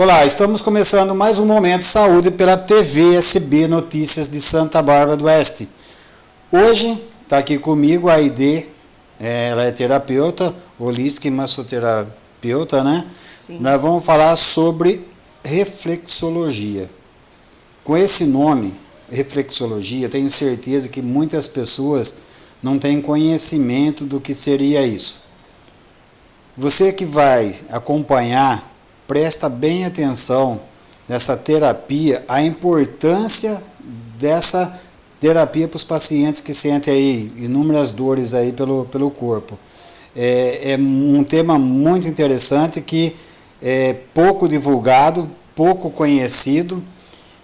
Olá, estamos começando mais um Momento Saúde pela TV SB Notícias de Santa Bárbara do Oeste. Hoje está aqui comigo a Aide, é, ela é terapeuta, holística e massoterapeuta, né? Sim. Nós vamos falar sobre reflexologia. Com esse nome, reflexologia, tenho certeza que muitas pessoas não têm conhecimento do que seria isso. Você que vai acompanhar presta bem atenção nessa terapia, a importância dessa terapia para os pacientes que sentem aí inúmeras dores aí pelo, pelo corpo. É, é um tema muito interessante que é pouco divulgado, pouco conhecido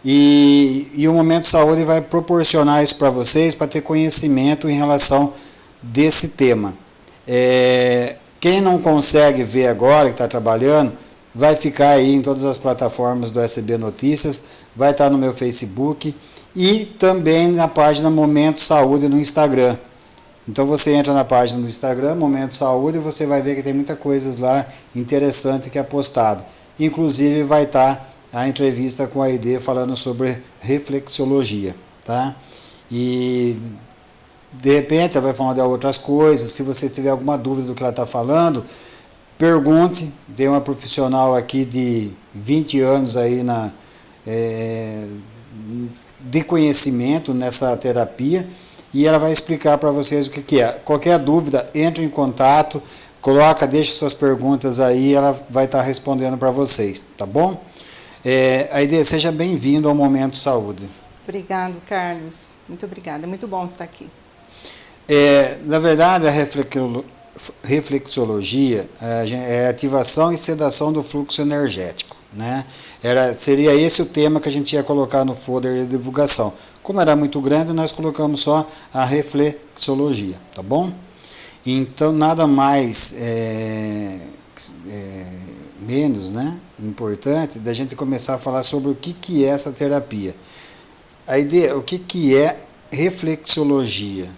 e, e o Momento Saúde vai proporcionar isso para vocês, para ter conhecimento em relação desse tema. É, quem não consegue ver agora, que está trabalhando, vai ficar aí em todas as plataformas do SB Notícias, vai estar no meu Facebook e também na página Momento Saúde no Instagram. Então você entra na página do Instagram, Momento Saúde, e você vai ver que tem muita coisas lá interessante que é postado. Inclusive vai estar a entrevista com a ID falando sobre reflexologia, tá? E de repente ela vai falar de outras coisas, se você tiver alguma dúvida do que ela está falando, Pergunte, tem uma profissional aqui de 20 anos aí na, é, de conhecimento nessa terapia e ela vai explicar para vocês o que, que é. Qualquer dúvida, entre em contato, coloca, deixe suas perguntas aí, ela vai estar tá respondendo para vocês, tá bom? É, Aide, seja bem-vindo ao Momento Saúde. Obrigado, Carlos. Muito obrigada. É muito bom estar aqui. É, na verdade, a reflexologia é ativação e sedação do fluxo energético. Né? Era, seria esse o tema que a gente ia colocar no folder de divulgação. Como era muito grande, nós colocamos só a reflexologia, tá bom? Então, nada mais é, é, menos né, importante da gente começar a falar sobre o que, que é essa terapia. A ideia, o que, que é reflexologia?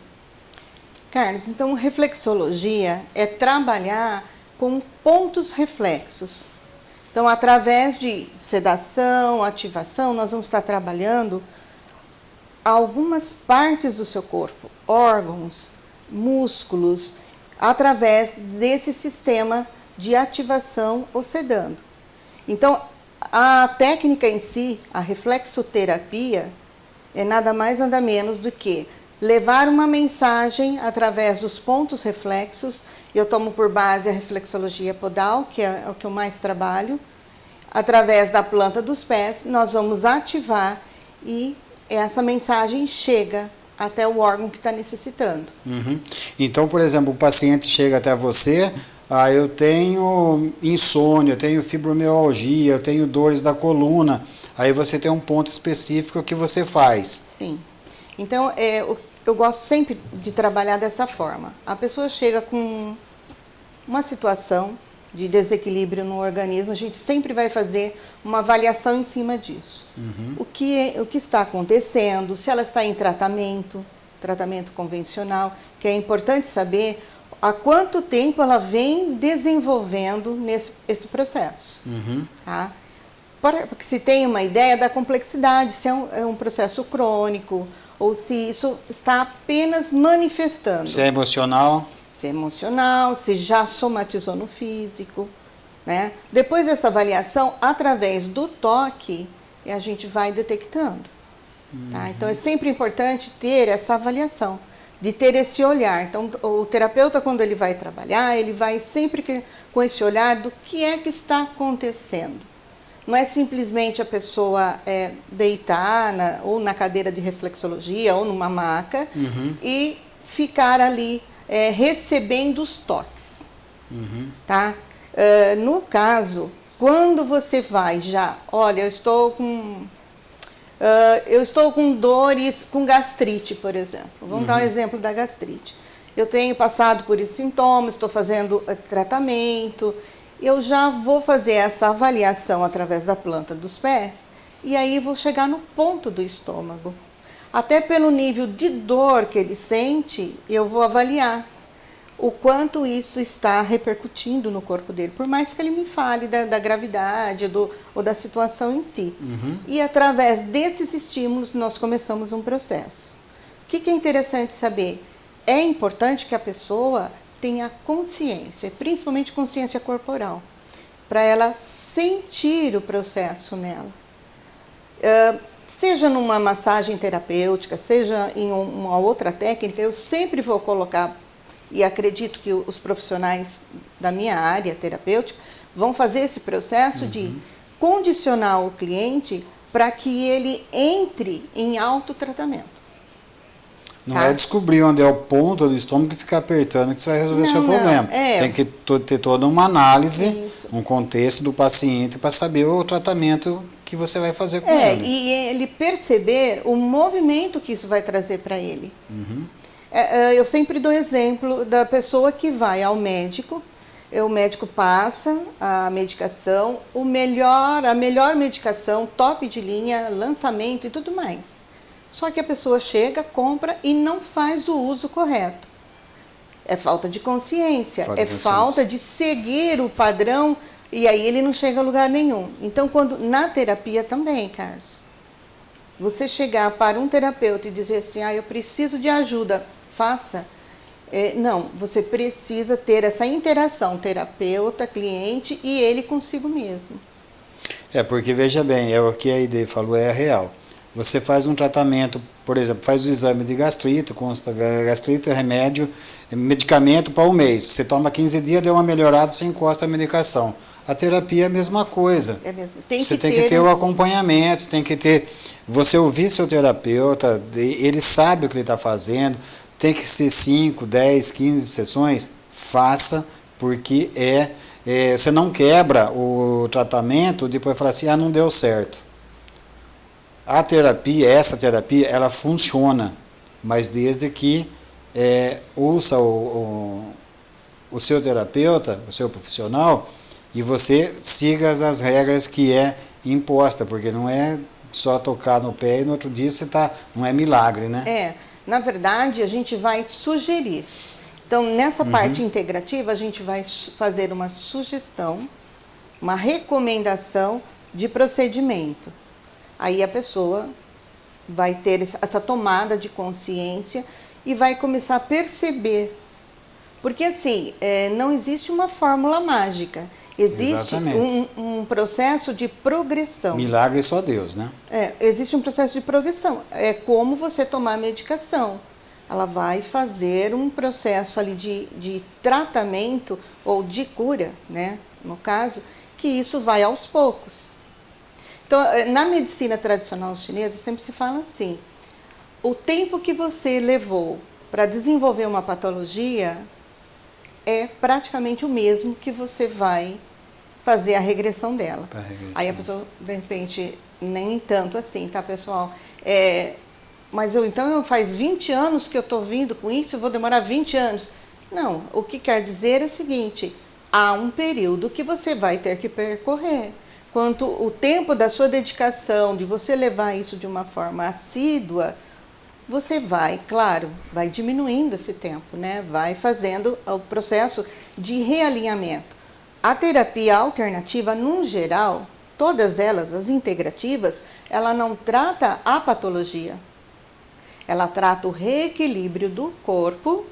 Carlos, então reflexologia é trabalhar com pontos reflexos. Então, através de sedação, ativação, nós vamos estar trabalhando algumas partes do seu corpo, órgãos, músculos, através desse sistema de ativação ou sedando. Então, a técnica em si, a reflexoterapia, é nada mais nada menos do que levar uma mensagem através dos pontos reflexos. Eu tomo por base a reflexologia podal, que é o que eu mais trabalho. Através da planta dos pés, nós vamos ativar e essa mensagem chega até o órgão que está necessitando. Uhum. Então, por exemplo, o paciente chega até você, ah, eu tenho insônia, eu tenho fibromialgia, eu tenho dores da coluna, aí você tem um ponto específico que você faz. Sim. Então, é, eu gosto sempre de trabalhar dessa forma. A pessoa chega com uma situação de desequilíbrio no organismo, a gente sempre vai fazer uma avaliação em cima disso. Uhum. O, que, o que está acontecendo, se ela está em tratamento, tratamento convencional, que é importante saber há quanto tempo ela vem desenvolvendo nesse, esse processo. Uhum. Tá? Para que se tenha uma ideia da complexidade, se é um, é um processo crônico, ou se isso está apenas manifestando. Se é emocional? Se é emocional, se já somatizou no físico. Né? Depois dessa avaliação, através do toque, a gente vai detectando. Uhum. Tá? Então é sempre importante ter essa avaliação, de ter esse olhar. Então o terapeuta, quando ele vai trabalhar, ele vai sempre com esse olhar do que é que está acontecendo. Não é simplesmente a pessoa é, deitar na, ou na cadeira de reflexologia ou numa maca uhum. e ficar ali é, recebendo os toques. Uhum. Tá? Uh, no caso, quando você vai já, olha, eu estou com Uh, eu estou com dores, com gastrite, por exemplo. Vamos uhum. dar um uhum. exemplo da gastrite. Eu tenho passado por esses sintomas, estou fazendo uh, tratamento, eu já vou fazer essa avaliação através da planta dos pés e aí vou chegar no ponto do estômago. Até pelo nível de dor que ele sente, eu vou avaliar. o quanto isso está repercutindo no corpo dele, por mais que ele me fale da, da gravidade do, ou da situação em si. Uhum. E através desses estímulos nós começamos um processo. O que, que é interessante saber? É importante que a pessoa tenha consciência, principalmente consciência corporal, para ela sentir o processo nela. Uh, seja numa massagem terapêutica, seja em uma outra técnica, eu sempre vou colocar e acredito que os profissionais da minha área terapêutica vão fazer esse processo uhum. de condicionar o cliente para que ele entre em autotratamento. Não tá? é descobrir onde é o ponto do estômago e ficar apertando que você vai resolver o seu problema. É. Tem que ter toda uma análise, Isso. um contexto do paciente para saber o tratamento que você vai fazer com é, ele. E ele perceber o movimento que isso vai trazer para ele. Uhum. É, é, eu sempre dou exemplo da pessoa que vai ao médico, o médico passa a medicação, o melhor, a melhor medicação, top de linha, lançamento e tudo mais. Só que a pessoa chega, compra e não faz o uso correto. É falta de consciência, falta é de consciência. falta de seguir o padrão e aí ele não chega a lugar nenhum. Então, quando na terapia também, Carlos, você chegar para um terapeuta e dizer assim, ah, eu preciso de ajuda, faça. É, não, você precisa ter essa interação terapeuta, cliente e ele consigo mesmo. É, porque veja bem, é o que a ideia falou, é real. Você faz um tratamento, por exemplo, faz o exame de gastrite, consta gastrite, remédio, medicamento para um mês. Você toma 15 dias, deu uma melhorada, você encosta a medicação. A terapia é a mesma coisa. É mesmo. Tem você que tem ter... que ter o acompanhamento, tem que ter. Você ouvir seu terapeuta, ele sabe o que ele está fazendo, tem que ser 5, 10, 15 sessões, faça, porque é, é, você não quebra o tratamento, depois fala assim, ah, não deu certo. A terapia, essa terapia, ela funciona, mas desde que é, ouça o, o, o seu terapeuta, o seu profissional, e você siga as regras que é imposta, porque não é só tocar no pé e no outro dia você tá, não é milagre, né? É, na verdade a gente vai sugerir. Então nessa uhum. parte integrativa a gente vai fazer uma sugestão, uma recomendação de procedimento. Aí a pessoa vai ter essa tomada de consciência e vai começar a perceber porque assim, é, não existe uma fórmula mágica. Existe um, um, processo de progressão. Milagre só Deus, né? É, existe um processo de progressão. É como você tomar a medicação. Ela vai fazer um processo ali de, de tratamento ou de cura, né? No caso, que isso vai aos poucos. Então, é, na medicina tradicional chinesa, sempre se fala assim: o tempo que você levou para desenvolver uma patologia é praticamente o mesmo que você vai fazer a regressão dela. A regressão. Aí a pessoa, de repente, nem tanto assim, tá, pessoal? É, mas eu então faz 20 anos que eu estou vindo com isso, eu vou demorar 20 anos. Não, o que quer dizer é o seguinte, há um período que você vai ter que percorrer. Quanto o tempo da sua dedicação, de você levar isso de uma forma assídua, você vai, claro, vai diminuindo esse tempo, né? vai fazendo o processo de realinhamento. A terapia alternativa, no geral, todas elas, as integrativas, ela não trata a patologia. Ela trata o reequilíbrio do corpo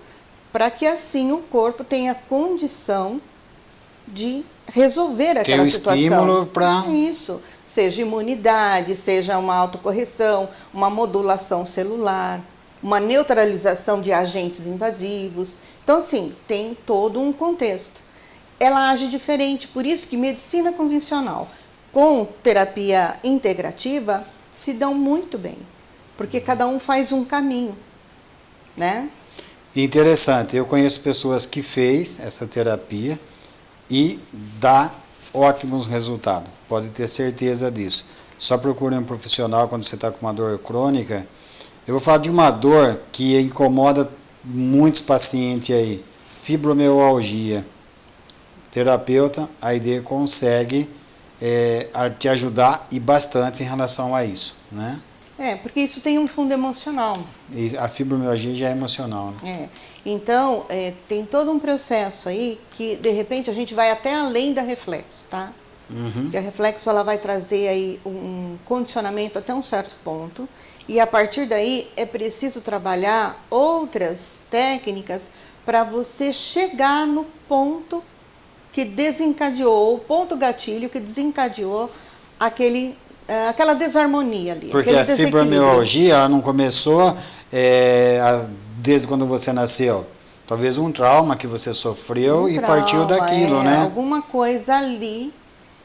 para que assim o corpo tenha condição de resolver aquela Tem um situação. estímulo para... Isso, seja imunidade, seja uma autocorreção, uma modulação celular, uma neutralização de agentes invasivos. Então, assim, tem todo um contexto. Ela age diferente, por isso que medicina convencional com terapia integrativa se dão muito bem, porque cada um faz um caminho, né? Interessante, eu conheço pessoas que fez essa terapia, e dá ótimos resultados. Pode ter certeza disso. Só procure um profissional quando você está com uma dor crônica. Eu vou falar de uma dor que incomoda muitos pacientes aí. Fibromialgia. Terapeuta, a ideia consegue é, te ajudar e bastante em relação a isso, né? É, porque isso tem um fundo emocional. E a fibromialgia já é emocional, né? É. Então, é, tem todo um processo aí que, de repente, a gente vai até além da reflexo, tá? Uhum. E a reflexo ela vai trazer aí um condicionamento até um certo ponto. E a partir daí é preciso trabalhar outras técnicas para você chegar no ponto que desencadeou, o ponto gatilho que desencadeou aquele, uh, aquela desarmonia ali. Porque a fibromialgia ela não começou é, desde quando você nasceu. Talvez um trauma que você sofreu um e trauma, partiu daquilo, é, né? Alguma coisa ali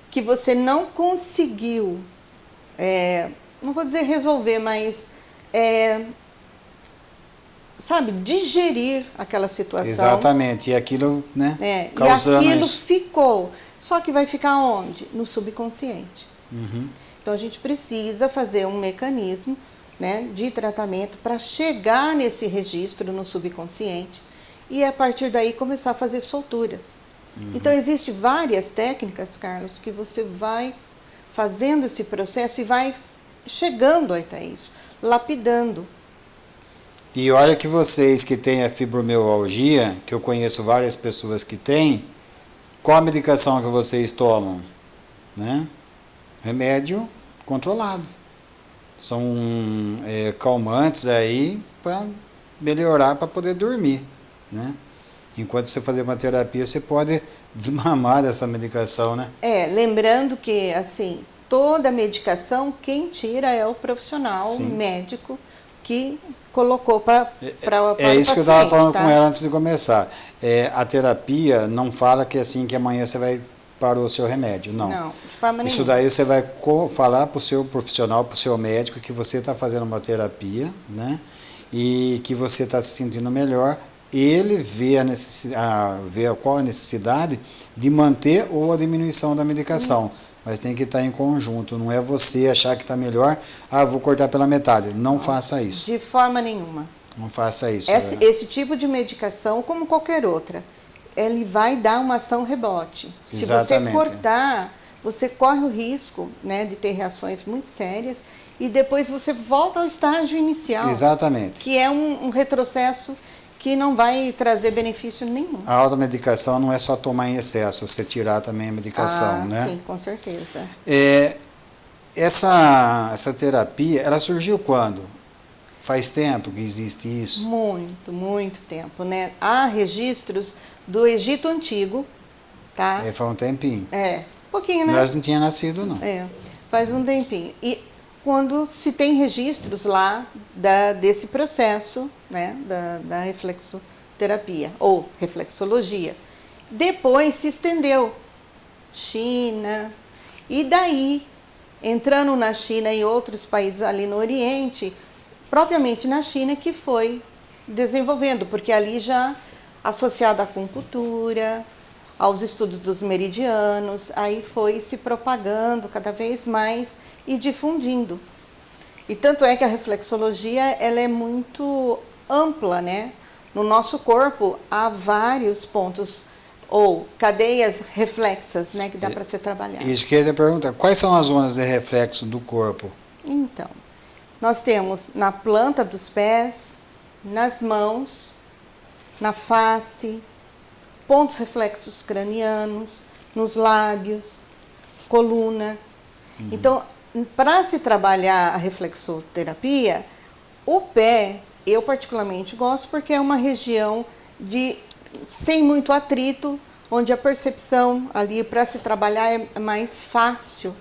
que você não conseguiu, é, não vou dizer resolver, mas é, sabe, digerir aquela situação. Exatamente, e aquilo, né, é, causando E aquilo isso. ficou. Só que vai ficar onde? No subconsciente. Uhum. Então a gente precisa fazer um mecanismo né, de tratamento para chegar nesse registro no subconsciente e a partir daí começar a fazer solturas. Uhum. Então existem várias técnicas, Carlos, que você vai fazendo esse processo e vai chegando até isso, lapidando. E olha que vocês que têm a fibromialgia, que eu conheço várias pessoas que têm, qual a medicação que vocês tomam? Né? Remédio controlado. São é, calmantes aí para melhorar, para poder dormir. Né? Enquanto você fazer uma terapia, você pode desmamar dessa medicação, né? É, lembrando que, assim, toda medicação, quem tira é o profissional Sim. médico que colocou para é, é isso que eu estava falando tá? com ela antes de começar. É, a terapia não fala que é assim que amanhã você vai para o seu remédio, não. Não, de forma Isso nenhuma. daí você vai falar para o seu profissional, para o seu médico que você está fazendo uma terapia, né? E que você está se sentindo melhor. Ele vê a necessidade, vê qual a necessidade de manter ou a diminuição da medicação. Isso. Mas tem que estar em conjunto, não é você achar que está melhor, ah, vou cortar pela metade. Não Nossa, faça isso. De forma nenhuma. Não faça isso. Esse, é. esse tipo de medicação, como qualquer outra, ele vai dar uma ação rebote. Se você cortar, você corre o risco né, de ter reações muito sérias e depois você volta ao estágio inicial. Exatamente. Que é um, um retrocesso que não vai trazer benefício nenhum. A automedicação não é só tomar em excesso, você tirar também a medicação, ah, né? Sim, com certeza. É, essa, essa terapia, ela surgiu quando? Faz tempo que existe isso? Muito, muito tempo, né? Há registros do Egito Antigo, tá? É, faz um tempinho. É, pouquinho, né? Nós não tinha nascido, não. É, faz um tempinho. E quando se tem registros lá da, desse processo, né, da, da reflexoterapia, ou reflexologia. Depois se estendeu, China, e daí, entrando na China e outros países ali no Oriente, propriamente na China que foi desenvolvendo, porque ali já associado à acupuntura, aos estudos dos meridianos, aí foi se propagando cada vez mais e difundindo. E tanto é que a reflexologia ela é muito ampla, né? No nosso corpo há vários pontos ou cadeias reflexas, né, que dá para ser trabalhado. Isso que eu ia perguntar, quais são as zonas de reflexo do corpo? Então, nós temos na planta dos pés, nas mãos, na face, pontos reflexos cranianos, nos lábios, coluna. Uhum. Então, para se trabalhar a reflexoterapia, o pé, eu particularmente gosto porque é uma região de sem muito atrito, onde a percepção ali para se trabalhar é mais fácil,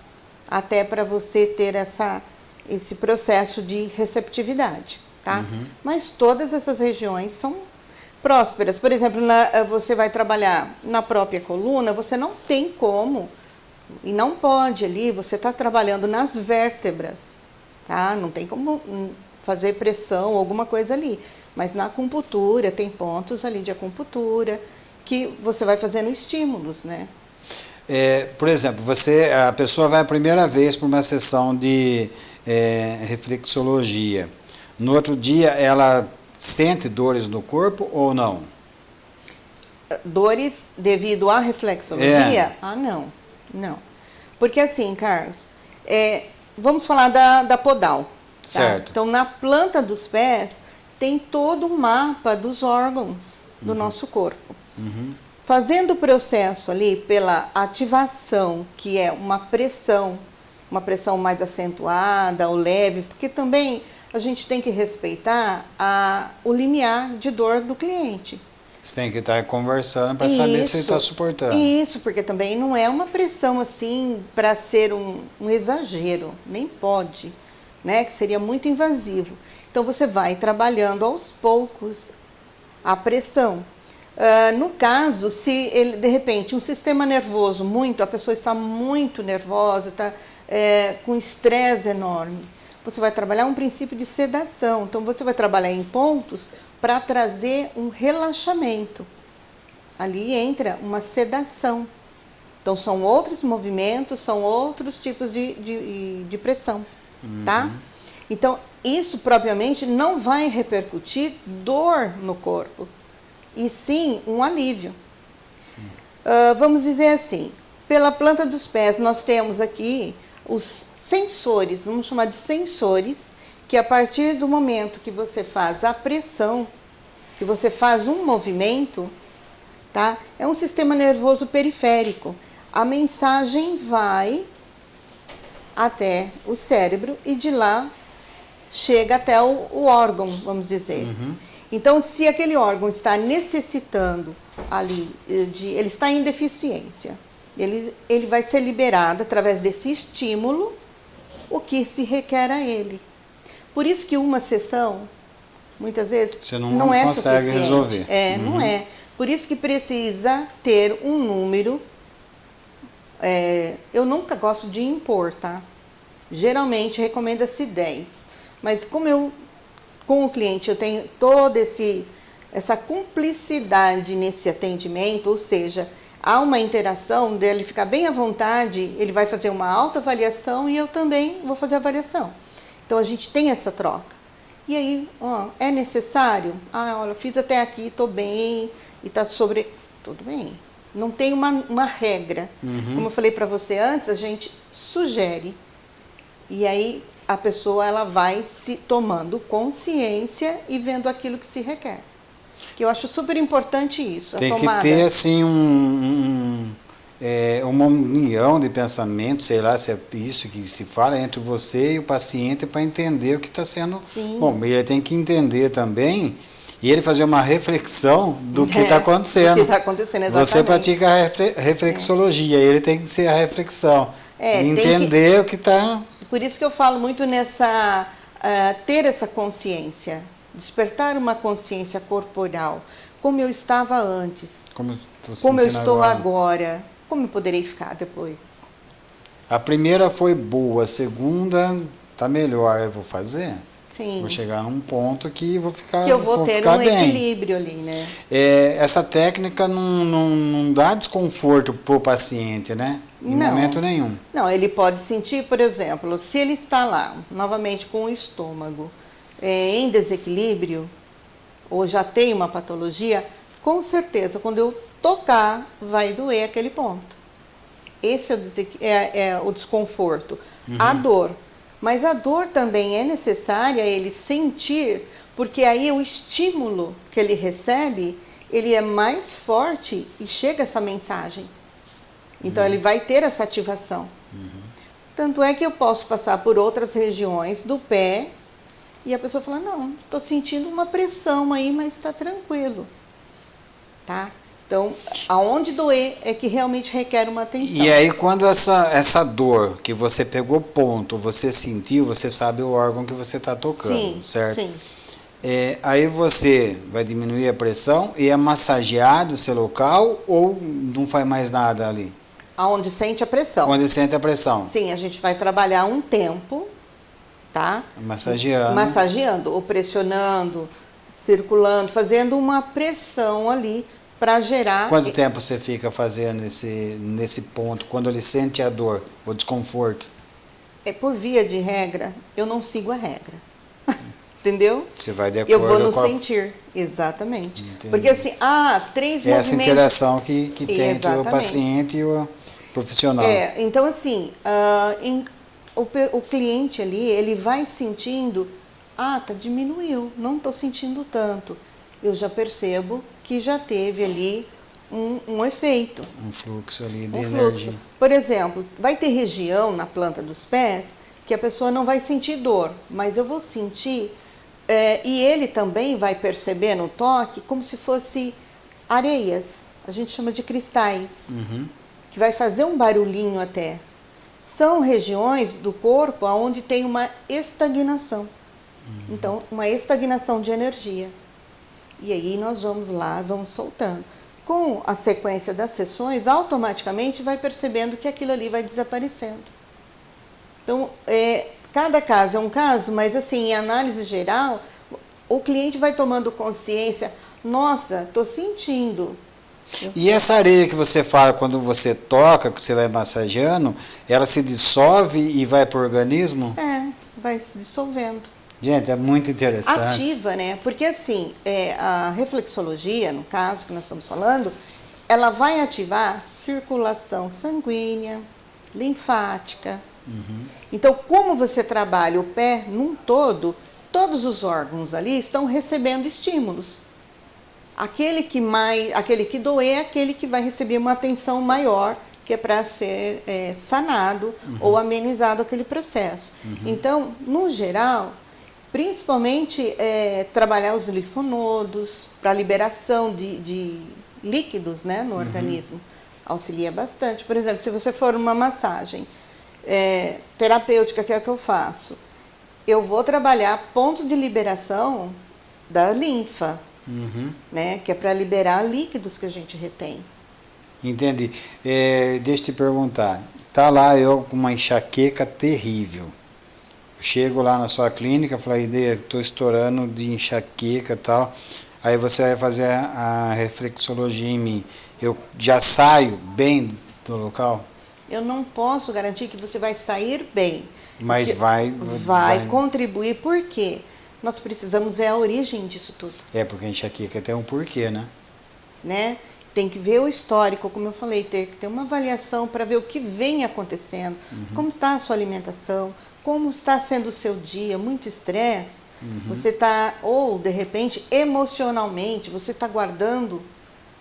até para você ter essa esse processo de receptividade, tá? Uhum. Mas todas essas regiões são prósperas. Por exemplo, na, eh, você vai trabalhar na própria coluna, você não tem como e não pode ali, você está trabalhando nas vértebras, tá? Não tem como hum, fazer pressão alguma coisa ali. Mas na acupuntura, tem pontos ali de acupuntura que você vai fazendo estímulos, né? É, por exemplo, você, a pessoa vai a primeira vez para uma sessão de é, reflexologia. No outro dia, ela sente dores no corpo ou não? Dores devido à reflexologia? É. Ah, não. Não. Porque assim, Carlos, é, vamos falar da, da podal. Certo. Então, na planta dos pés, tem todo um mapa dos órgãos do nosso corpo. Fazendo o processo ali pela ativação, que é uma pressão, uma pressão mais acentuada ou leve, porque também a gente tem que respeitar a, o limiar de dor do cliente. Você tem que estar conversando para saber se ele está suportando. Isso, porque também não é uma pressão assim para ser um, um exagero, nem pode, né? Que seria muito invasivo. Então você vai trabalhando aos poucos a pressão. Uh, no caso, se ele, de repente, um sistema nervoso muito, a pessoa está muito nervosa, está é, com estresse enorme, você vai trabalhar um princípio de sedação. Então, você vai trabalhar em pontos para trazer um relaxamento. Ali entra uma sedação. Então, são outros movimentos, são outros tipos de, de, de pressão, uhum. tá? Então, isso propriamente não vai repercutir dor no corpo e sim um alívio. Uh, vamos dizer assim, pela planta dos pés nós temos aqui os sensores, vamos chamar de sensores, que a partir do momento que você faz a pressão, que você faz um movimento, tá? É um sistema nervoso periférico. A mensagem vai até o cérebro e de lá chega até o, o órgão, vamos dizer. Uhum. Então, se aquele órgão está necessitando ali eh, de, ele está em deficiência, ele, ele vai ser liberado através desse estímulo o que se requer a ele. Por isso que uma sessão, muitas vezes, Você não, não é consegue suficiente. resolver. É, uhum. não é. Por isso que precisa ter um número. É, eu nunca gosto de impor, tá? Geralmente recomenda-se 10. Mas como eu com o cliente eu tenho toda essa cumplicidade nesse atendimento, ou seja, há uma interação dele ficar bem à vontade, ele vai fazer uma autoavaliação e eu também vou fazer a avaliação. Então a gente tem essa troca. E aí, ó, é necessário? Ah, olha, fiz até aqui, estou bem e está sobre. Tudo bem. Não tem uma, uma regra. Uhum. Como eu falei para você antes, a gente sugere. E aí a pessoa ela vai se tomando consciência e vendo aquilo que se requer. Que eu acho super importante isso. Tem que ter assim um, um, é, uma união de pensamento, sei lá se é isso que se fala entre você e o paciente para entender o que está sendo. Sim. Bom, ele tem que entender também e ele fazer uma reflexão do que está é, acontecendo. Do que está acontecendo, exatamente. Você pratica a reflexologia, é. ele tem que ser a reflexão. É, entender que... o que está por isso que eu falo muito nessa uh, ter essa consciência, despertar uma consciência corporal, como eu estava antes, como, como eu estou agora. agora, como eu poderei ficar depois. A primeira foi boa, a segunda tá melhor, eu vou fazer. Sim. Vou chegar num ponto que vou ficar Que eu vou, vou ter um bem. equilíbrio ali, né? É, essa técnica não, não, não dá desconforto para o paciente, né? Em não, momento nenhum. Não, ele pode sentir, por exemplo, se ele está lá, novamente com o estômago é, em desequilíbrio, ou já tem uma patologia, com certeza, quando eu tocar, vai doer aquele ponto. Esse é o, é, é o desconforto. Uhum. A dor mas a dor também é necessária ele sentir, porque aí o estímulo que ele recebe, ele é mais forte e chega essa mensagem. Então uhum. ele vai ter essa ativação. Uhum. Tanto é que eu posso passar por outras regiões do pé e a pessoa fala: "Não, estou sentindo uma pressão aí, mas está tranquilo". Tá? Então, aonde doer é que realmente requer uma atenção. E aí, quando essa, essa dor que você pegou ponto, você sentiu, você sabe o órgão que você está tocando, sim, certo? Sim. É, aí você vai diminuir a pressão e é massageado o seu local ou não faz mais nada ali? Aonde sente a pressão. Onde sente a pressão. Sim, a gente vai trabalhar um tempo, tá? Massageando. Massageando, ou pressionando, circulando, fazendo uma pressão ali para gerar. Quanto tempo você fica fazendo esse, nesse ponto, quando ele sente a dor, o desconforto? É por via de regra, eu não sigo a regra. Entendeu? Você vai de acordo Eu vou no sentir, exatamente. Entendi. Porque assim, ah, três é movimentos... Essa interação que, que tem entre o paciente e o profissional. É, então assim, uh, em o, o cliente ali, ele vai sentindo, ah, tá diminuiu, não estou sentindo tanto. Eu já percebo que já teve ali um, um efeito. Um fluxo ali de um energia. Fluxo. Por exemplo, vai ter região na planta dos pés que a pessoa não vai sentir dor, mas eu vou sentir, é, e ele também vai perceber no toque como se fosse areias, a gente chama de cristais, Uhum. que vai fazer um barulhinho até. São regiões do corpo onde tem uma estagnação. Então, uma estagnação de energia. E aí nós vamos lá, vamos soltando. Com a sequência das sessões, automaticamente vai percebendo que aquilo ali vai desaparecendo. Então, é, cada caso é um caso, mas assim, em análise geral, o cliente vai tomando consciência, nossa, estou sentindo. E essa areia que você fala quando você toca, que você vai massageando, ela se dissolve e vai para o organismo? É, vai se dissolvendo. Gente, é muito interessante. Ativa, né? Porque assim, é, a reflexologia, no caso que nós estamos falando, ela vai ativar circulação sanguínea, linfática. Então, como você trabalha o pé num todo, todos os órgãos ali estão recebendo estímulos. Aquele que mais, aquele que doer é aquele que vai receber uma atenção maior, que é para ser é, sanado ou amenizado aquele processo. Então, no geral, principalmente é, trabalhar os linfonodos para liberação de, de líquidos né, no organismo, auxilia bastante. Por exemplo, se você for uma massagem é, terapêutica, que é a que eu faço, eu vou trabalhar pontos de liberação da linfa, Uhum. né, que é para liberar líquidos que a gente retém. Entendi. É, deixa eu te perguntar. Tá lá eu com uma enxaqueca terrível. Chego lá na sua clínica, falo, estou estourando de enxaqueca e tal. Aí você vai fazer a, a reflexologia em mim. Eu já saio bem do local? Eu não posso garantir que você vai sair bem. Mas vai- Vai, vai- contribuir, por quê? Nós precisamos ver a origem disso tudo, É, porque a enxaqueca tem um porquê, né? né? Tem que ver o histórico, como eu falei, ter que ter uma avaliação para ver o que vem acontecendo, como está a sua alimentação, como está sendo o seu dia, muito estresse, você está, ou de repente, emocionalmente, você está guardando,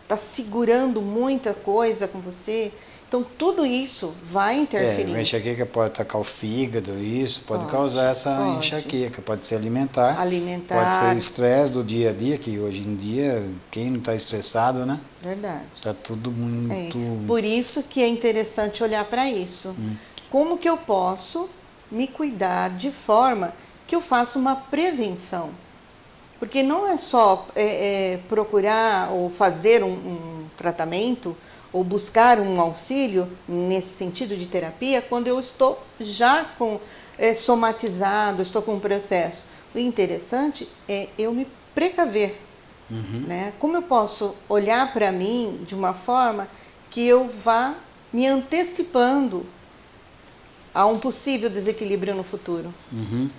está segurando muita coisa com você. Então, tudo isso vai É, interferir. a enxaqueca pode atacar o fígado, isso, pode, Pode, causar essa pode. enxaqueca, pode ser alimentar, Alimentar. pode ser o estresse do dia a dia, que hoje em dia, quem não está estressado, né? Verdade. Está tudo É, muito... Por isso que é interessante olhar para isso. Como que eu posso me cuidar de forma que eu faça uma prevenção? Porque não é só é, é, procurar ou fazer um, um tratamento ou buscar um auxílio nesse sentido de terapia quando eu estou já com é, somatizado, estou com um processo. O interessante é eu me precaver. Né? Como eu posso olhar para mim de uma forma que eu vá me antecipando a um possível desequilíbrio no futuro? Uhum.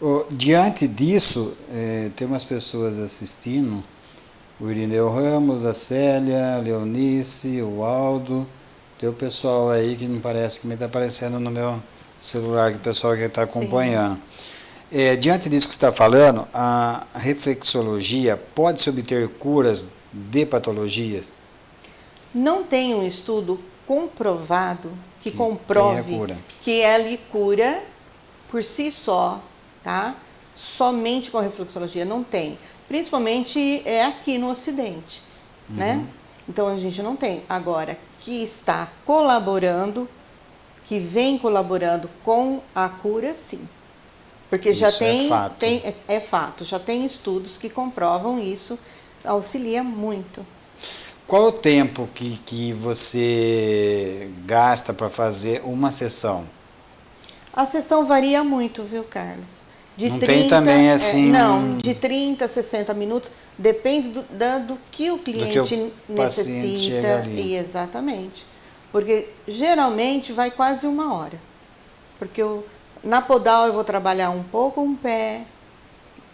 Ô, diante disso, eh, tem umas pessoas assistindo, o Irineu Ramos, a Célia, a Leonice, o Aldo, tem o pessoal aí que não parece que me está aparecendo no meu celular, que o pessoal que está acompanhando. Eh, diante disso que você está falando, a reflexologia pode-se obter curas de patologias? Não tem um estudo comprovado que, Que comprove que ele cura por si só, tá? Somente com a reflexologia não tem. Principalmente é aqui no Ocidente, né? Então a gente não tem. Agora, que está colaborando, que vem colaborando com a cura, sim. Porque já Isso é tem, fato. tem é, é fato, já tem estudos que comprovam isso, auxilia muito. Qual o tempo que, que você gasta para fazer uma sessão? A sessão varia muito, viu, Carlos? De Não tem também, é, assim, não, um- de 30 a 60 minutos, depende do, da- do que o cliente paciente chega necessita. E exatamente. Porque geralmente vai quase uma hora. Porque eu, na podal eu vou trabalhar um pouco um pé,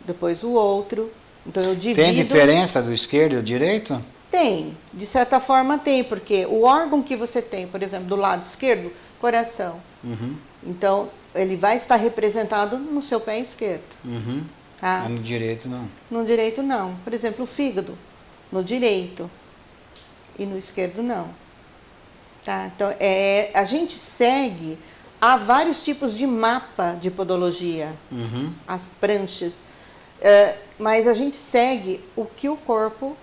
depois o outro. Então eu divido. Tem diferença do esquerdo e do direito? Tem, de certa forma tem, porque o órgão que você tem, por exemplo, do lado esquerdo, coração. Uhum. Então, ele vai estar representado no seu pé esquerdo. Uhum. Tá? Mas no direito não. No direito não. Por exemplo, o fígado, no direito e no esquerdo não. Tá? Então, é, a gente segue, há vários tipos de mapa de podologia, Uhum. as pranchas, é, mas a gente segue o que o corpo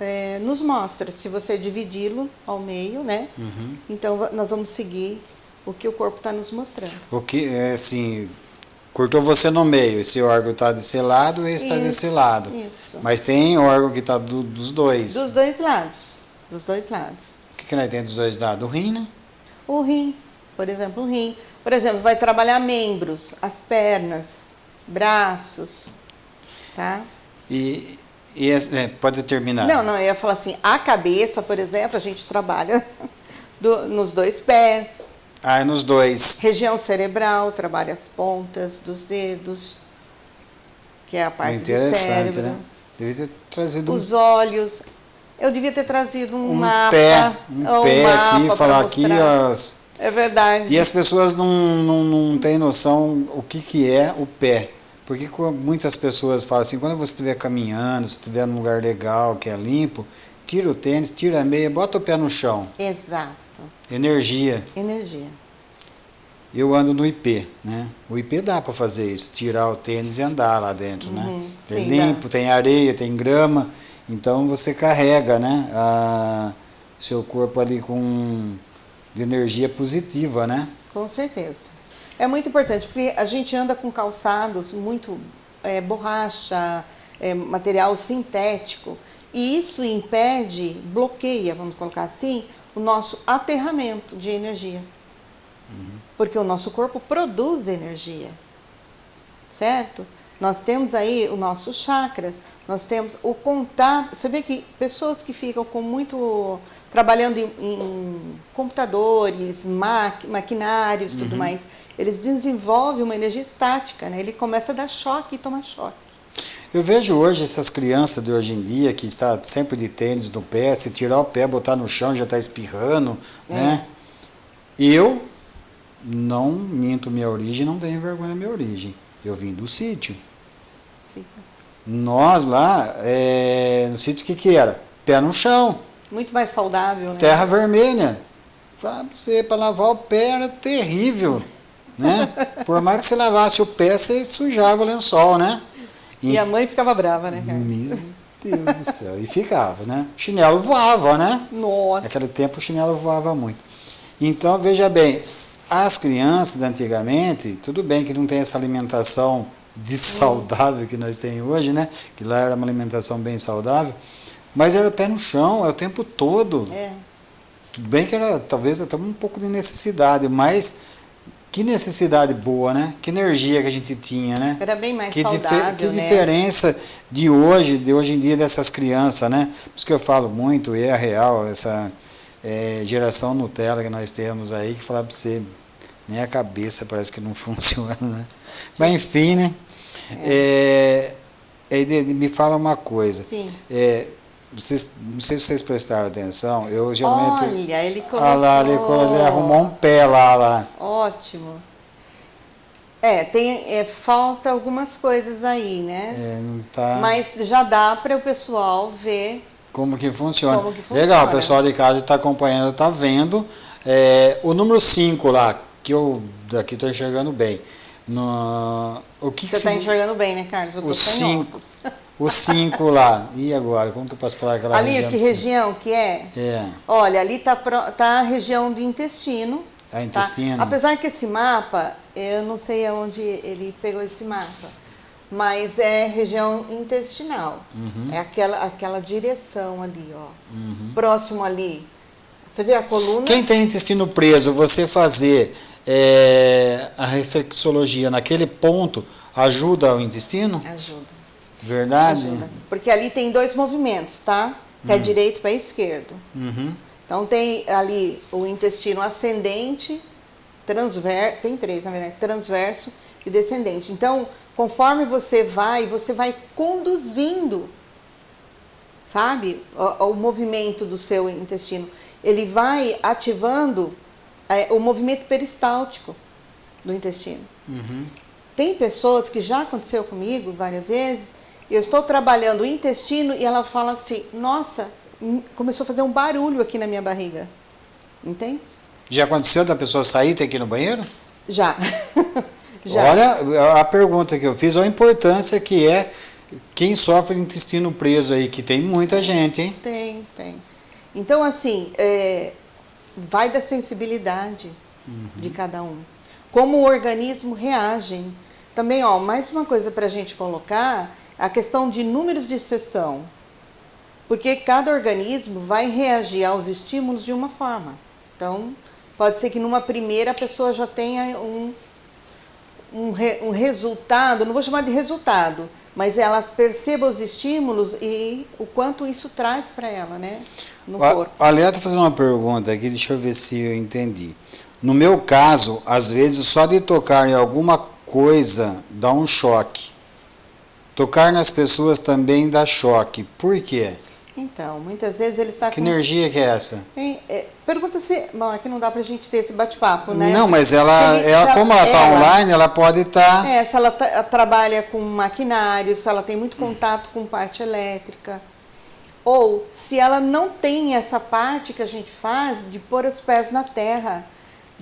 é, nos mostra. Se você dividi-lo ao meio, né? Uhum. Então, nós vamos seguir o que o corpo está nos mostrando. O que é assim, cortou você no meio, esse órgão está desse lado e esse está desse lado. Isso. Mas tem órgão que está dos dois. Dos dois lados. Dos dois lados. O que, que nós temos dos dois lados? O rim, né? O rim, por exemplo, o rim. Por exemplo, vai trabalhar membros, as pernas, braços, tá? E, e é, pode terminar. Não, não, eu ia falar assim, a cabeça, por exemplo, a gente trabalha do- nos dois pés. Ah, é nos dois. Região cerebral, trabalha as pontas dos dedos, que é a parte do Interessante, cérebro. né? Devia ter trazido um, Os olhos. Eu devia ter trazido um, um mapa. pé, um pé mapa aqui, falar aqui, as, É verdade. E as pessoas não, não, não têm noção o que, que é o pé. Porque muitas pessoas falam assim, quando você estiver caminhando, se estiver num lugar legal, que é limpo, tira o tênis, tira a meia, bota o pé no chão. Exato. Energia. Energia. Eu ando no IP, né? O IP dá para fazer isso, tirar o tênis e andar lá dentro, né? Uhum, É sim, limpo, tem areia, tem grama, então você carrega, né? A, seu corpo ali com de energia positiva, né? Com certeza. É muito importante, porque a gente anda com calçados muito é, borracha, é, material sintético, e isso impede, bloqueia, vamos colocar assim, o nosso aterramento de energia. Porque o nosso corpo produz energia. Certo? Nós temos aí os nossos chakras, nós temos o contato. Você vê que pessoas que ficam com muito. trabalhando em, em computadores, maqui, maquinários e tudo mais, eles desenvolvem uma energia estática, né? Ele começa a dar choque e toma choque. Eu vejo hoje essas crianças de hoje em dia que está sempre de tênis no pé, se tirar o pé, botar no chão, já está espirrando, né? Eu não minto minha origem, não tenho vergonha da minha origem. Eu vim do sítio. Sim. Nós lá, é, no sítio, o que, que era? Pé no chão, Muito mais saudável, né? terra vermelha. Pra você, para lavar o pé era terrível, né? Por mais que você lavasse o pé, você sujava o lençol, né? E a mãe ficava brava, né, Carlos? Meu Deus do céu. E ficava, né? O chinelo voava, né? Nossa. Naquele tempo o chinelo voava muito. Então, veja bem, as crianças de antigamente, tudo bem que não tem essa alimentação de saudável que nós temos hoje, né? Que lá era uma alimentação bem saudável, mas era pé no chão, é o tempo todo. É. Tudo bem que era talvez até um pouco de necessidade, mas que necessidade boa, né? Que energia que a gente tinha, né? Era bem mais que, saudável, que né? diferença de hoje, de hoje em dia dessas crianças, né? Por isso que eu falo muito, e é real, essa é, geração Nutella que nós temos aí, que falar para você, nem a cabeça parece que não funciona, né? Mas enfim, né? É, Eide, me fala uma coisa. Sim. É, vocês, não sei se vocês prestaram atenção, eu geralmente... Olha, ele colocou... Lá, ele, colocou, ele arrumou um pé lá, lá. Ótimo. É, tem, é, falta algumas coisas aí, né? É, não tá... Mas já dá para o pessoal ver... Como que funciona. Como que funciona. Legal, o pessoal de casa está acompanhando, está vendo. É, o número 5 lá, que eu daqui estou enxergando bem. No, o que Você está enxergando bem, né, Carlos? Eu o 5... os cinco lá. E agora? Como que eu posso falar aquela ali, região? Ali, que região que é? É. Olha, ali está tá a região do intestino. É intestino. Tá? Apesar que esse mapa, eu não sei aonde ele pegou esse mapa, mas é região intestinal. Uhum. É aquela, aquela direção ali, ó. Uhum. Próximo ali. Você vê a coluna? Quem tem intestino preso, você fazer é, a reflexologia naquele ponto ajuda o intestino? Ajuda. Verdade? Ajuda. Porque ali tem dois movimentos, tá? Pé direito, pé esquerdo. Uhum. Então tem ali o intestino ascendente, transverso, tem três, na verdade, transverso e descendente. Então, conforme você vai, você vai conduzindo, sabe, o, o movimento do seu intestino. Ele vai ativando é, o movimento peristáltico. do intestino. Uhum. Tem pessoas que já aconteceu comigo várias vezes, eu estou trabalhando o intestino e ela fala assim: Nossa, hum, começou a fazer um barulho aqui na minha barriga. Entende? Já aconteceu da pessoa sair e ter que ir no banheiro? Já. já. Olha a pergunta que eu fiz, olha a importância que é quem sofre de intestino preso aí, que tem muita gente, hein? Tem, tem. Então, assim, é, vai da sensibilidade uhum. de cada um. Como o organismo reage. Também, ó, mais uma coisa para a gente colocar, a questão de números de sessão. Porque cada organismo vai reagir aos estímulos de uma forma. Então, pode ser que numa primeira a pessoa já tenha um, um, re, um resultado, não vou chamar de resultado, mas ela perceba os estímulos e o quanto isso traz para ela, né? No a, corpo. A Léa está fazendo uma pergunta aqui, deixa eu ver se eu entendi. No meu caso, às vezes, só de tocar em alguma coisa dá um choque. Tocar nas pessoas também dá choque. Por quê? Então, muitas vezes ele está que com... Que energia que é essa? É, é, pergunta se... Bom, aqui não dá para a gente ter esse bate-papo, né? Não, mas ela, ele, ela como ela está online, ela pode estar... Tá... É, se ela trabalha com maquinário, se ela tem muito contato com parte elétrica. Ou se ela não tem essa parte que a gente faz de pôr os pés na terra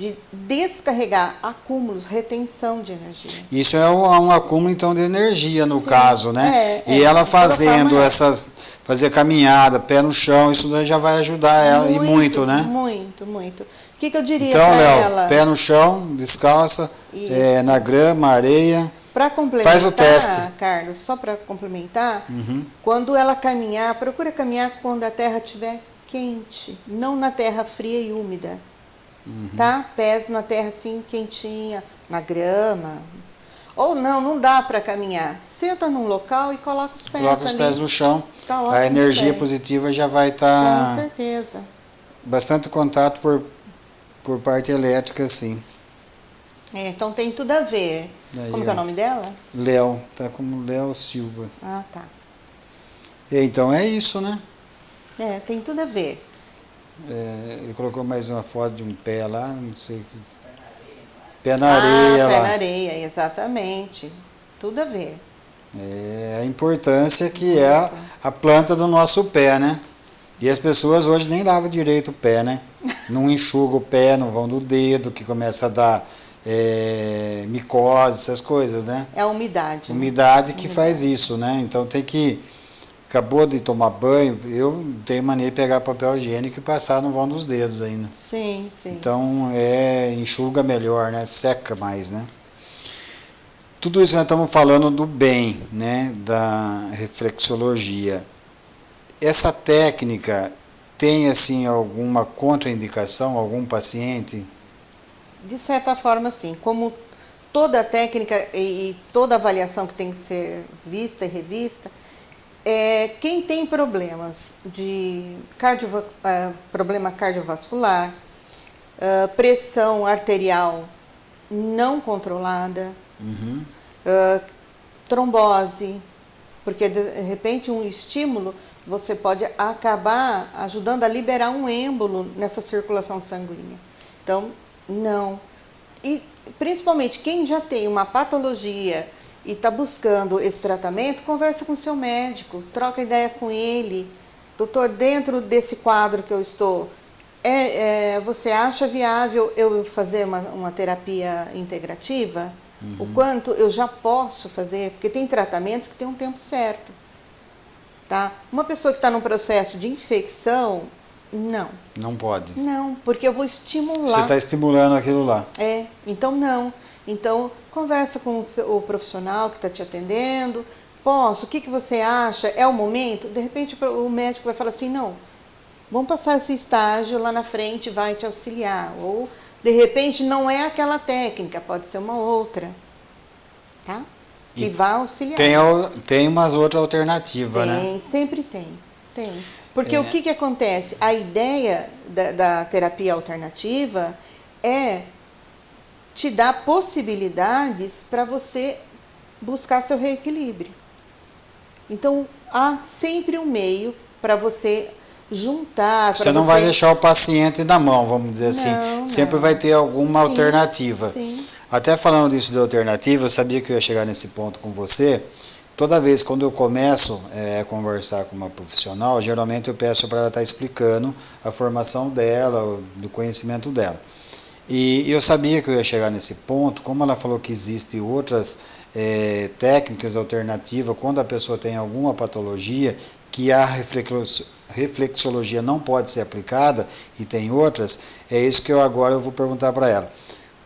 de descarregar acúmulos, retenção de energia. Isso é um, um acúmulo então de energia no Sim, caso, né? É, e é, ela fazendo essas fazer caminhada, pé no chão, isso já vai ajudar ela muito, e muito, né? Muito, muito. O que, que eu diria então, para ela? pé no chão, descalça, é, na grama, areia. Para complementar, Faz o teste. Carlos, só para complementar, uhum. quando ela caminhar, procura caminhar quando a terra estiver quente, não na terra fria e úmida. Uhum. Tá? Pés na terra assim, quentinha, na grama. Ou não, não dá para caminhar. Senta num local e coloca os pés coloca ali. os pés no chão. Tá ótimo a energia positiva já vai estar. Tá... Com certeza. Bastante contato por, por parte elétrica, sim. É, então tem tudo a ver. Aí, Como é o nome dela? Léo, tá como Léo Silva. Ah, tá. Então é isso, né? É, tem tudo a ver. É, ele colocou mais uma foto de um pé lá, não sei o que. Pé na areia ah, lá. Pé na areia, exatamente. Tudo a ver. É a importância que é a, a planta do nosso pé, né? E as pessoas hoje nem lavam direito o pé, né? Não enxugam o pé, não vão do dedo, que começa a dar é, micose, essas coisas, né? É a umidade. Umidade né? que umidade. faz isso, né? Então tem que acabou de tomar banho, eu tenho mania de pegar papel higiênico e passar no vão dos dedos ainda. Sim, sim. Então, é, enxuga melhor, né? Seca mais, né? Tudo isso nós estamos falando do bem, né? Da reflexologia. Essa técnica tem, assim, alguma contraindicação, algum paciente? De certa forma, sim. Como toda técnica e toda avaliação que tem que ser vista e revista, é, quem tem problemas de uh, problema cardiovascular, uh, pressão arterial não controlada, uhum. uh, trombose, porque de repente um estímulo você pode acabar ajudando a liberar um êmbolo nessa circulação sanguínea. Então, não. E principalmente quem já tem uma patologia e está buscando esse tratamento, conversa com o seu médico, troca ideia com ele. Doutor, dentro desse quadro que eu estou, é, é, você acha viável eu fazer uma, uma terapia integrativa? Uhum. O quanto eu já posso fazer? Porque tem tratamentos que tem um tempo certo. Tá? Uma pessoa que está num processo de infecção, não. Não pode. Não, porque eu vou estimular. Você está estimulando aquilo lá. É, então não. Então, conversa com o, profissional que está te atendendo. Posso? O que, que você acha? É o momento? De repente o médico vai falar assim, não, vamos passar esse estágio lá na frente, vai te auxiliar. Ou, de repente, não é aquela técnica, pode ser uma outra. Tá? Que e vai auxiliar. Tem, tem umas outras alternativas, né? Tem, sempre tem. Tem. Porque é. o que, que acontece? A ideia da, da terapia alternativa é te dar possibilidades para você buscar seu reequilíbrio. Então, há sempre um meio para você juntar. Você não você... vai deixar o paciente na mão, vamos dizer assim. Não, sempre não. vai ter alguma sim, alternativa. Sim. Até falando disso de alternativa, eu sabia que eu ia chegar nesse ponto com você. Toda vez quando eu começo é, a conversar com uma profissional, geralmente eu peço para ela estar tá explicando a formação dela, do conhecimento dela. E eu sabia que eu ia chegar nesse ponto, como ela falou que existem outras é, técnicas alternativas, quando a pessoa tem alguma patologia, que a reflexologia não pode ser aplicada, e tem outras, é isso que eu agora eu vou perguntar para ela.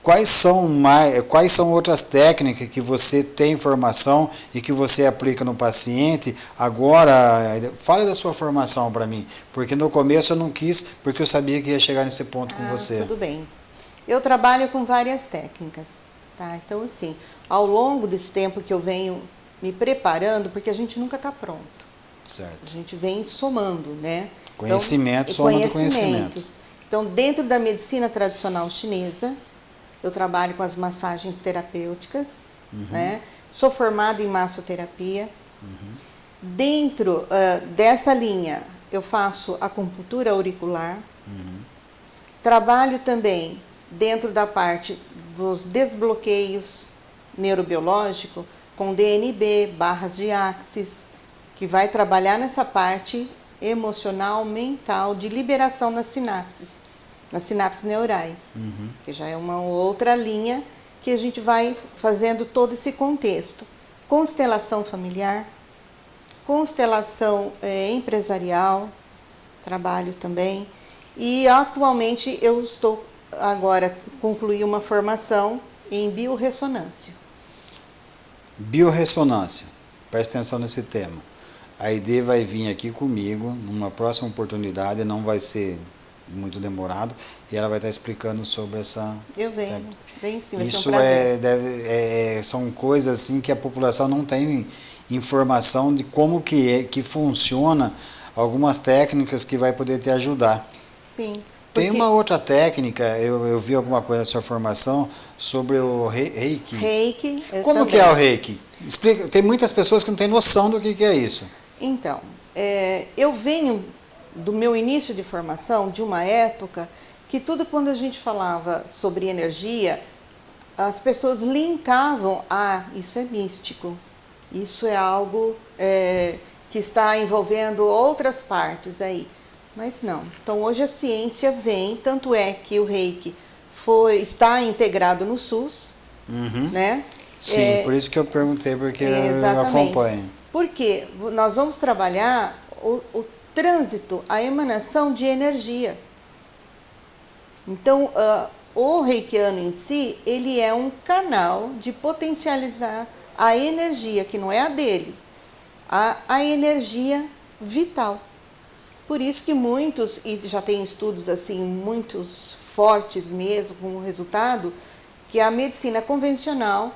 Quais são, mais, quais são outras técnicas que você tem informação e que você aplica no paciente? Agora, fale da sua formação para mim, porque no começo eu não quis, porque eu sabia que ia chegar nesse ponto ah, com você. Tudo bem. Eu trabalho com várias técnicas, tá? Então, assim, ao longo desse tempo que eu venho me preparando, porque a gente nunca está pronto. Certo. A gente vem somando, né? Conhecimento, então, soma conhecimentos. Então, dentro da medicina tradicional chinesa, eu trabalho com as massagens terapêuticas, uhum. né? Sou formada em massoterapia. Uhum. Dentro uh, dessa linha, eu faço acupuntura auricular. Uhum. Trabalho também dentro da parte dos desbloqueios neurobiológico com DNB, barras de axis, que vai trabalhar nessa parte emocional, mental, de liberação nas sinapses, nas sinapses neurais, uhum. que já é uma outra linha que a gente vai fazendo todo esse contexto. Constelação familiar, constelação é, empresarial, trabalho também, e atualmente eu estou agora concluí uma formação em biorressonância. Biorressonância. Presta atenção nesse tema. A ID vai vir aqui comigo numa próxima oportunidade, não vai ser muito demorado, e ela vai estar explicando sobre essa. Eu venho, venho sim, vai Isso um é, deve, é, são coisas assim que a população não tem informação de como que é, que funciona algumas técnicas que vai poder te ajudar. Sim. Tem uma outra técnica, eu, eu vi alguma coisa na sua formação sobre o reiki. Reiki. Como também. que é o reiki? Explica, tem muitas pessoas que não têm noção do que, que é isso. Então, é, eu venho do meu início de formação de uma época que tudo quando a gente falava sobre energia, as pessoas linkavam, ah, isso é místico, isso é algo é, que está envolvendo outras partes aí. Mas não. Então hoje a ciência vem, tanto é que o reiki foi, está integrado no SUS, uhum. né? Sim, é, por isso que eu perguntei, porque eu acompanho. Porque nós vamos trabalhar o, o trânsito, a emanação de energia. Então, uh, o reikiano em si, ele é um canal de potencializar a energia, que não é a dele, a, a energia vital. Por isso que muitos, e já tem estudos assim, muitos fortes mesmo, como resultado, que a medicina convencional,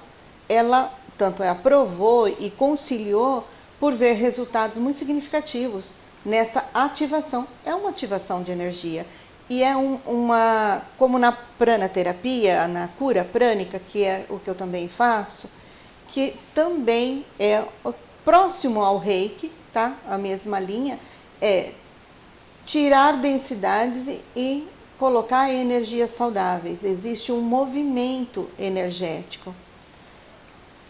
ela tanto é aprovou e conciliou por ver resultados muito significativos nessa ativação. É uma ativação de energia. E é um, uma, como na pranaterapia, na cura prânica, que é o que eu também faço, que também é próximo ao reiki, tá? A mesma linha, é tirar densidades e colocar energias saudáveis. Existe um movimento energético.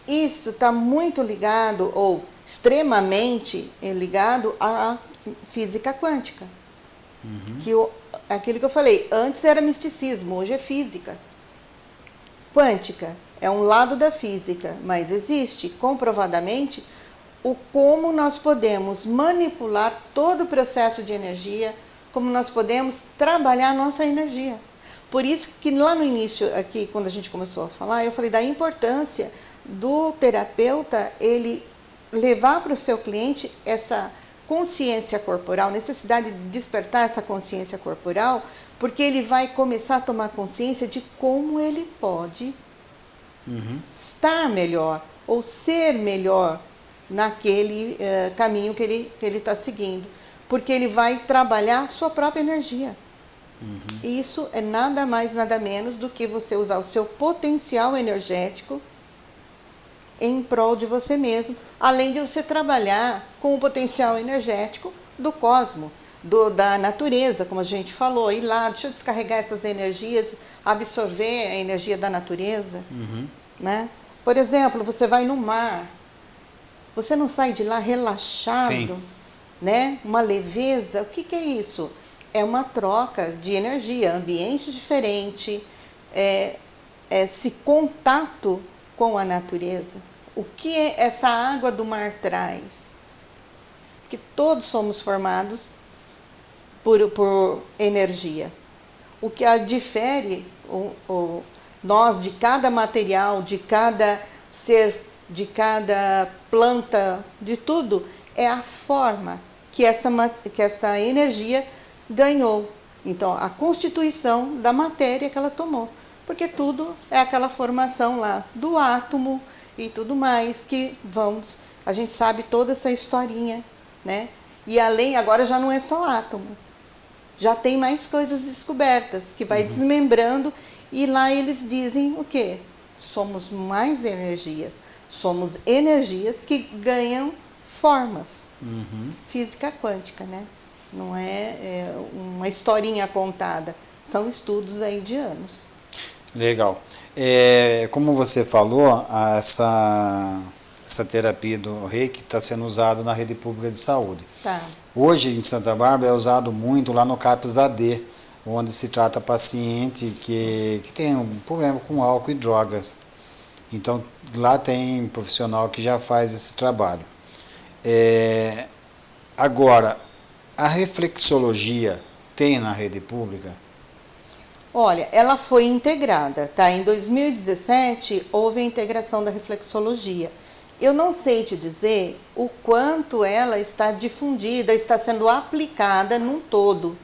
Isso está muito ligado, ou extremamente ligado à física quântica. Uhum. Que o, aquilo que eu falei, antes era misticismo, hoje é física. Quântica é um lado da física, mas existe comprovadamente o como nós podemos manipular todo o processo de energia, como nós podemos trabalhar a nossa energia. Por isso que lá no início, aqui, quando a gente começou a falar, eu falei da importância do terapeuta ele levar para o seu cliente essa consciência corporal, necessidade de despertar essa consciência corporal, porque ele vai começar a tomar consciência de como ele pode uhum. estar melhor ou ser melhor naquele uh, caminho que ele que ele está seguindo, porque ele vai trabalhar sua própria energia. Uhum. Isso é nada mais nada menos do que você usar o seu potencial energético em prol de você mesmo, além de você trabalhar com o potencial energético do cosmo. do, da natureza, como a gente falou, ir lá, deixa eu descarregar essas energias, absorver a energia da natureza. Uhum. Né? Por exemplo, você vai no mar, você não sai de lá relaxado, Sim. né? uma leveza. O que, que é isso? É uma troca de energia, ambiente diferente, é, é esse contato com a natureza. O que essa água do mar traz? Que todos somos formados por, por energia. O que a difere o, o, nós de cada material, de cada ser, de cada planta, de tudo, é a forma que essa, que essa energia ganhou. Então, a constituição da matéria que ela tomou. Porque tudo é aquela formação lá do átomo e tudo mais que vamos. A gente sabe toda essa historinha, né? E além, agora já não é só átomo. Já tem mais coisas descobertas que vai uhum. desmembrando e lá eles dizem o quê? Somos mais energias. Somos energias que ganham formas. Uhum. Física quântica, né? Não é, é uma historinha contada. São estudos aí de anos. Legal. É, como você falou, essa, essa terapia do reiki está sendo usada na rede pública de saúde. Está. Hoje, em Santa Bárbara, é usado muito lá no CAPS AD, onde se trata paciente que, que tem um problema com álcool e drogas. Então, lá tem profissional que já faz esse trabalho. É, agora, a reflexologia tem na rede pública? Olha, ela foi integrada, tá? Em 2017 houve a integração da reflexologia. Eu não sei te dizer o quanto ela está difundida, está sendo aplicada num todo,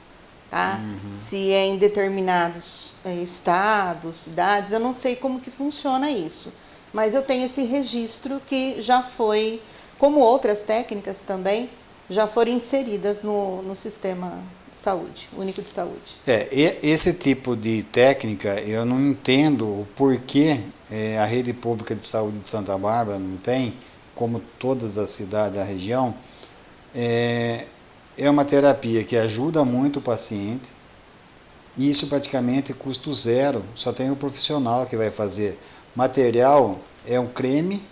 tá? Uhum. Se é em determinados eh, estados, cidades, eu não sei como que funciona isso. Mas eu tenho esse registro que já foi, como outras técnicas também, já foram inseridas no, no sistema de saúde, único de saúde. É, esse tipo de técnica, eu não entendo o porquê é, a rede pública de saúde de Santa Bárbara não tem, como todas as cidades da região, é, é uma terapia que ajuda muito o paciente, e isso praticamente custo zero, só tem o profissional que vai fazer. Material é um creme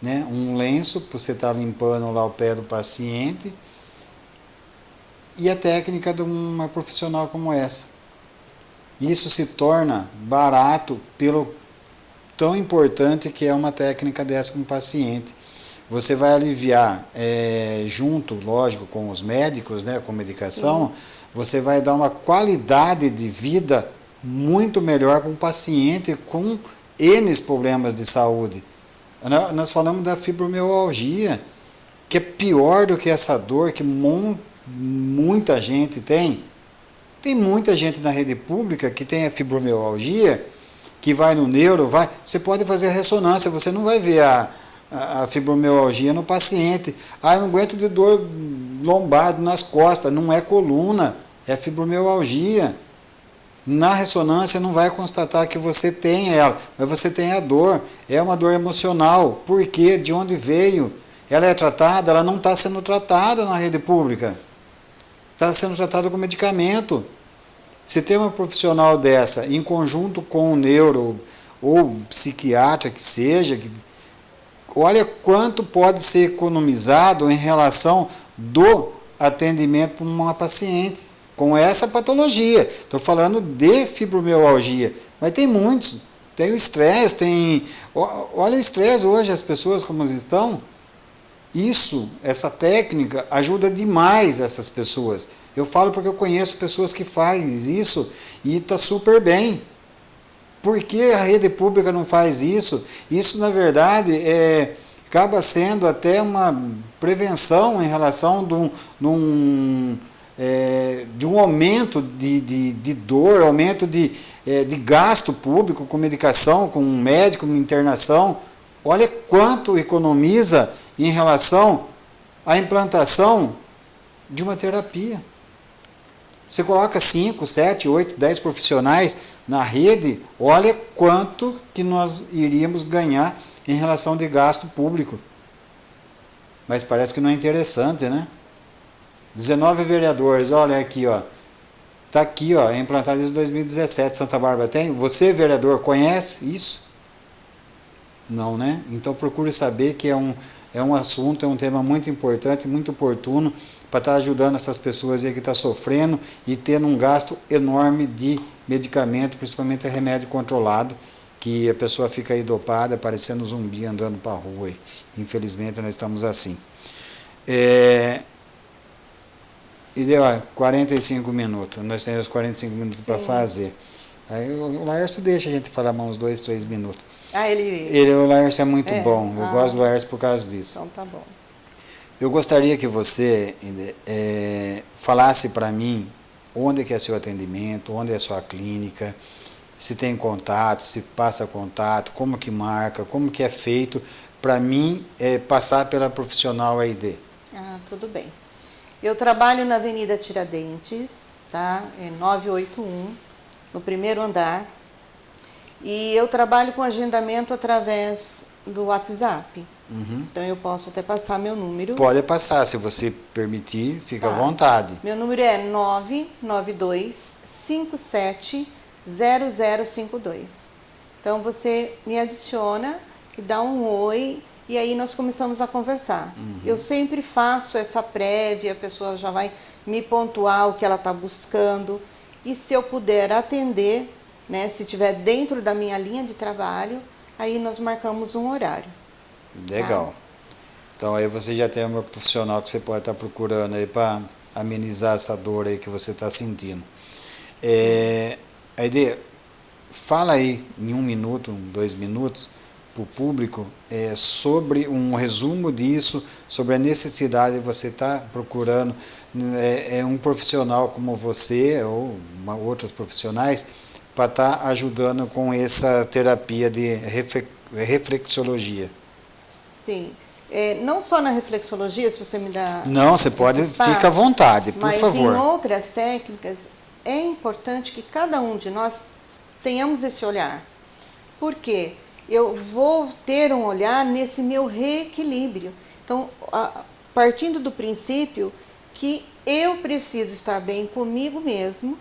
né, um lenço para você estar tá limpando lá o pé do paciente e a técnica de uma profissional como essa. Isso se torna barato pelo tão importante que é uma técnica dessa com o paciente. Você vai aliviar, é, junto, lógico, com os médicos, né, com medicação, Sim. você vai dar uma qualidade de vida muito melhor para um paciente com N problemas de saúde. Nós falamos da fibromialgia, que é pior do que essa dor que muita gente tem. Tem muita gente na rede pública que tem a fibromialgia, que vai no neuro, vai. Você pode fazer a ressonância, você não vai ver a, a, fibromialgia no paciente. Ah, eu não aguento de dor lombar nas costas, não é coluna, é fibromialgia. Na ressonância não vai constatar que você tem ela, mas você tem a dor. É uma dor emocional. Por quê? De onde veio? Ela é tratada? Ela não está sendo tratada na rede pública. Está sendo tratada com medicamento. Se tem uma profissional dessa, em conjunto com o neuro ou psiquiatra que seja, que, olha quanto pode ser economizado em relação do atendimento para uma paciente com essa patologia. Estou falando de fibromialgia, mas tem muitos. Tem o estresse, tem. Olha o estresse hoje, as pessoas como estão. Isso, essa técnica, ajuda demais essas pessoas. Eu falo porque eu conheço pessoas que fazem isso e está super bem. Por que a rede pública não faz isso? Isso, na verdade, é, acaba sendo até uma prevenção em relação de um, de um é, de um aumento de, de, de dor, aumento de, é, de gasto público com medicação, com médico, com internação. Olha quanto economiza em relação à implantação de uma terapia. Você coloca 5, 7, 8, 10 profissionais na rede, olha quanto que nós iríamos ganhar em relação de gasto público. Mas parece que não é interessante, né? 19 vereadores, olha aqui, ó. Tá aqui, ó, é implantado desde 2017, Santa Bárbara tem. Você, vereador, conhece isso? Não, né? Então procure saber que é um, é um assunto, é um tema muito importante, muito oportuno para estar tá ajudando essas pessoas aí que estão tá sofrendo e tendo um gasto enorme de medicamento, principalmente remédio controlado, que a pessoa fica aí dopada, parecendo zumbi andando para a rua. Infelizmente nós estamos assim. É, e deu ó, 45 minutos. Nós temos 45 minutos para fazer. Aí o Laércio deixa a gente falar mais uns dois, três minutos. Ah, ele... ele o Laércio é muito é? bom. Eu ah, gosto do Laércio por causa disso. Então tá bom. Eu gostaria que você é, falasse para mim onde que é seu atendimento, onde é sua clínica, se tem contato, se passa contato, como que marca, como que é feito, para mim é, passar pela profissional AID. Ah, tudo bem. Eu trabalho na Avenida Tiradentes, tá? É 981, no primeiro andar. E eu trabalho com agendamento através do WhatsApp. Uhum. Então eu posso até passar meu número. Pode passar, se você permitir, fica tá. à vontade. Meu número é 992 57 0052. Então você me adiciona e dá um oi e aí nós começamos a conversar. Uhum. Eu sempre faço essa prévia, a pessoa já vai me pontuar o que ela está buscando. E se eu puder atender, né, se estiver dentro da minha linha de trabalho, aí nós marcamos um horário. Legal. Tá? Então aí você já tem uma profissional que você pode estar tá procurando aí para amenizar essa dor aí que você está sentindo. É, Aide, fala aí em um minuto, dois minutos, para o público é, sobre um resumo disso, sobre a necessidade de você estar tá procurando é, é, um profissional como você ou uma, outros profissionais para estar tá ajudando com essa terapia de reflexologia. Sim. É, não só na reflexologia, se você me dá. Não, você pode, espaço, fica à vontade, por mas favor. Mas em outras técnicas, é importante que cada um de nós tenhamos esse olhar. Por quê? Eu vou ter um olhar nesse meu reequilíbrio. Então, a, partindo do princípio que eu preciso estar bem comigo mesmo.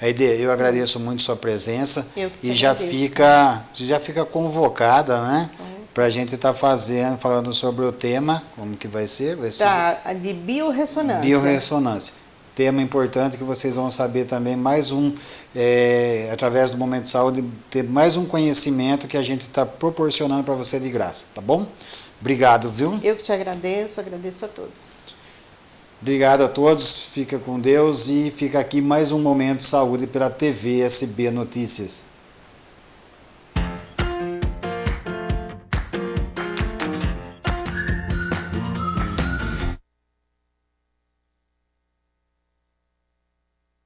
Aide, eu agradeço muito sua presença e já fica, já fica convocada, né? Então, para a gente estar tá fazendo, falando sobre o tema, como que vai ser? Vai ser tá, de biorressonância. Biorressonância. Tema importante que vocês vão saber também, mais um, é, através do Momento de Saúde, ter mais um conhecimento que a gente está proporcionando para você de graça, tá bom? Obrigado, viu? Eu que te agradeço, agradeço a todos. Obrigado a todos, fica com Deus e fica aqui mais um Momento de Saúde pela TV SB Notícias.